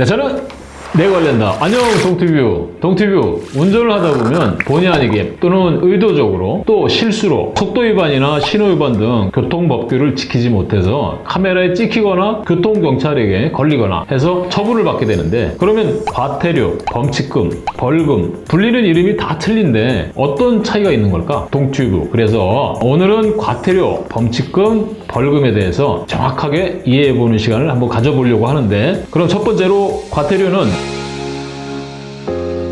네, 저는 내 관련다. 안녕 동티뷰. 동티뷰 운전을 하다 보면 본의 아니게 또는 의도적으로 또 실수로 속도 위반이나 신호 위반 등 교통법규를 지키지 못해서 카메라에 찍히거나 교통경찰에게 걸리거나 해서 처분을 받게 되는데 그러면 과태료, 범칙금, 벌금 불리는 이름이 다 틀린데 어떤 차이가 있는 걸까? 동튜브. 그래서 오늘은 과태료, 범칙금, 벌금에 대해서 정확하게 이해해보는 시간을 한번 가져보려고 하는데 그럼 첫 번째로 과태료는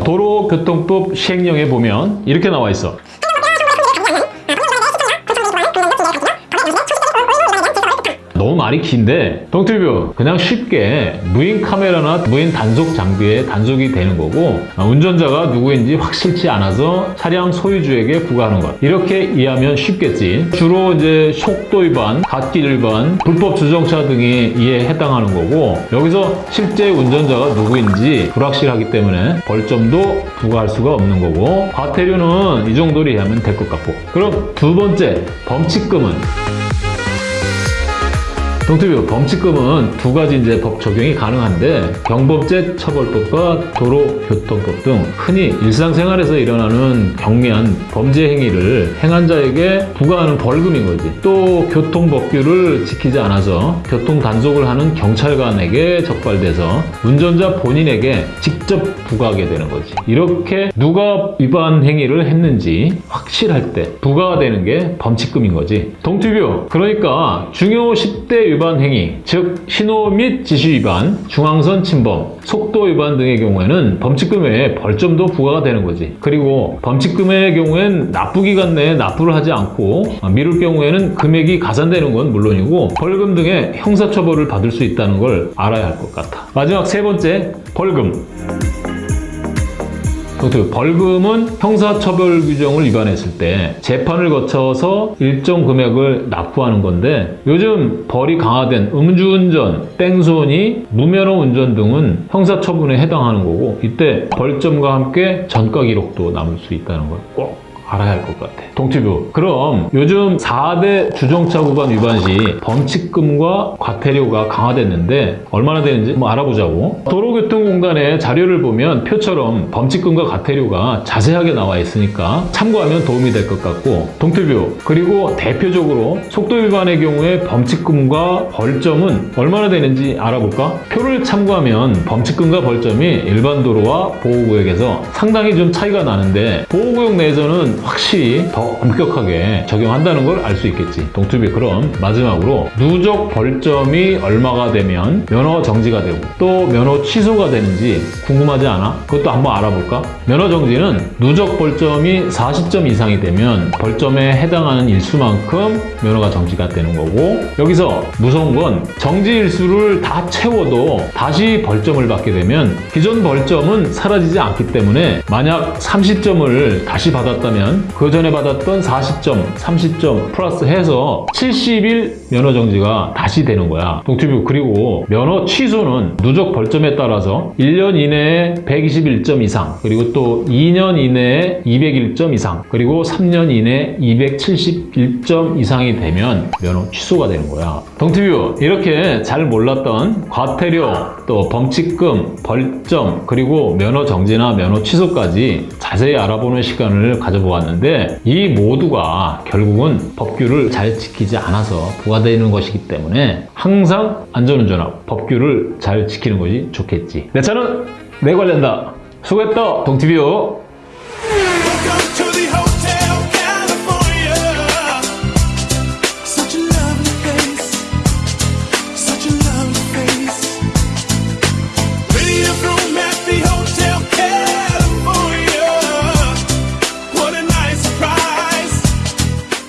도로교통법 시행령에 보면 이렇게 나와 있어. 말이 긴데 동티뷰 그냥 쉽게 무인 카메라나 무인 단속 장비에 단속이 되는 거고 아, 운전자가 누구인지 확실치 않아서 차량 소유주에게 부과하는 것. 이렇게 이해하면 쉽겠지. 주로 이제 속도 위반, 갓길 위반, 불법 주정차 등이 이에 해당하는 거고 여기서 실제 운전자가 누구인지 불확실하기 때문에 벌점도 부과할 수가 없는 거고 과태료는 이 정도로 이해하면 될 것 같고. 그럼 두 번째 범칙금은 동티뷰 범칙금은 두 가지 이제 법 적용이 가능한데 경범죄 처벌법과 도로교통법 등 흔히 일상생활에서 일어나는 경미한 범죄 행위를 행한 자에게 부과하는 벌금인 거지. 또 교통법규를 지키지 않아서 교통 단속을 하는 경찰관에게 적발돼서 운전자 본인에게 직접 부과하게 되는 거지. 이렇게 누가 위반 행위를 했는지 확실할 때 부과가 되는 게 범칙금인 거지. 동티뷰 그러니까 중요 10대 위반 행위, 즉 신호 및 지시 위반, 중앙선 침범, 속도 위반 등의 경우에는 범칙금에 벌점도 부과가 되는 거지. 그리고 범칙금의 경우엔 납부기간 내에 납부를 하지 않고 미룰 경우에는 금액이 가산되는 건 물론이고 벌금 등의 형사처벌을 받을 수 있다는 걸 알아야 할 것 같아. 마지막 세 번째, 벌금. 그 벌금은 형사처벌 규정을 위반했을 때 재판을 거쳐서 일정 금액을 납부하는 건데 요즘 벌이 강화된 음주운전, 땡손이 무면허 운전 등은 형사처분에 해당하는 거고 이때 벌점과 함께 전과 기록도 남을 수 있다는 걸 꼭 알아야 할 것 같아. 동티뷰. 그럼 요즘 4대 주정차 구간 위반 시 범칙금과 과태료가 강화됐는데 얼마나 되는지 한번 알아보자고. 도로교통공단의 자료를 보면 표처럼 범칙금과 과태료가 자세하게 나와 있으니까 참고하면 도움이 될 것 같고 동티뷰. 그리고 대표적으로 속도 위반의 경우에 범칙금과 벌점은 얼마나 되는지 알아볼까? 표를 참고하면 범칙금과 벌점이 일반 도로와 보호구역에서 상당히 좀 차이가 나는데 보호구역 내에서는 확실히 더 엄격하게 적용한다는 걸 알 수 있겠지. 동투비 그럼 마지막으로 누적 벌점이 얼마가 되면 면허 정지가 되고 또 면허 취소가 되는지 궁금하지 않아? 그것도 한번 알아볼까? 면허 정지는 누적 벌점이 40점 이상이 되면 벌점에 해당하는 일수만큼 면허가 정지가 되는 거고 여기서 무서운 건 정지 일수를 다 채워도 다시 벌점을 받게 되면 기존 벌점은 사라지지 않기 때문에 만약 30점을 다시 받았다면 그 전에 받았던 40점, 30점 플러스 해서 70일 면허 정지가 다시 되는 거야. 동티뷰 그리고 면허 취소는 누적 벌점에 따라서 1년 이내에 121점 이상 그리고 또 2년 이내에 201점 이상 그리고 3년 이내에 271점 이상이 되면 면허 취소가 되는 거야. 동티뷰 이렇게 잘 몰랐던 과태료 또 범칙금, 벌점 그리고 면허 정지나 면허 취소까지 자세히 알아보는 시간을 가져보았 는데 이 모두가 결국은 법규를 잘 지키지 않아서 부과되는 것이기 때문에 항상 안전운전하고 법규를 잘 지키는 것이 좋겠지. 내 차는 내 관련다. 수고했다. 동티뷰